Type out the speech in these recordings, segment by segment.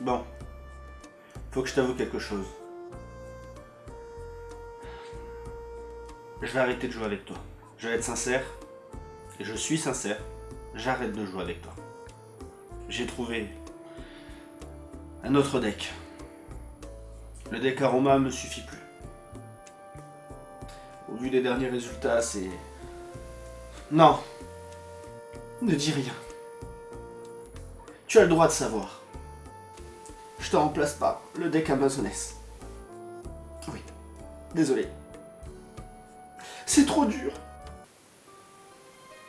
Bon. Faut que je t'avoue quelque chose. Je vais arrêter de jouer avec toi. Je vais être sincère. Et je suis sincère. J'arrête de jouer avec toi. J'ai trouvé un autre deck. Le deck Aroma me suffit plus. Au vu des derniers résultats, c'est... Non Ne dis rien. Tu as le droit de savoir. Je te remplace par le deck Amazoness. Oui. Désolé. C'est trop dur.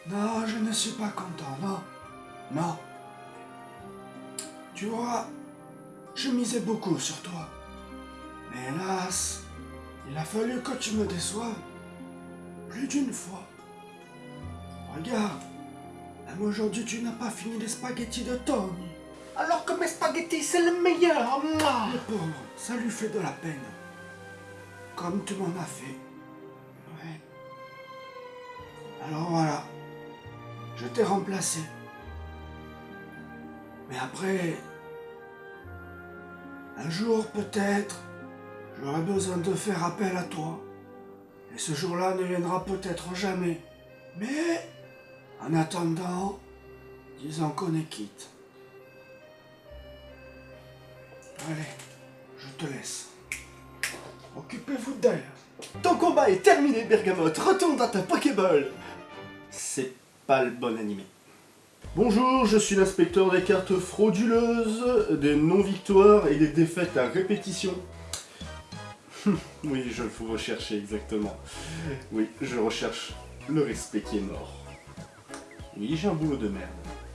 Non, je ne suis pas content, non. Non. Tu vois, je misais beaucoup sur toi. Mais hélas, il a fallu que tu me déçoives. Plus d'une fois. Regarde, même aujourd'hui tu n'as pas fini les spaghettis de Tom. Alors que mes spaghettis, c'est le meilleur moi. Le pauvre, ça lui fait de la peine. Comme tu m'en as fait. Ouais. Alors voilà. Je t'ai remplacé. Mais après, un jour peut-être, j'aurai besoin de faire appel à toi. Et ce jour-là ne viendra peut-être jamais. Mais, en attendant, disons qu'on est quitte. Allez, je te laisse. Occupez-vous d'elle. Ton combat est terminé, Bergamote. Retourne dans ta Pokéball. C'est pas le bon animé. Bonjour, je suis l'inspecteur des cartes frauduleuses, des non-victoires et des défaites à répétition. oui, je vous rechercher exactement. Oui, je recherche le respect qui est mort. Oui, j'ai un boulot de merde.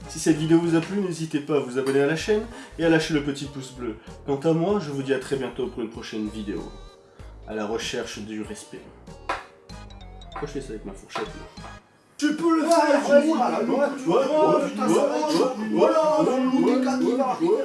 Si cette vidéo vous a plu, n'hésitez pas à vous abonner à la chaîne et à lâcher le petit pouce bleu. Quant à moi, je vous dis à très bientôt pour une prochaine vidéo. À la recherche du respect. Pourquoi je fais ça avec ma fourchette là Tu peux le faire, Ouais, ouais, vois, ouais, putain, ouais, ouais, je- ouais, voilà, ouais, ouais,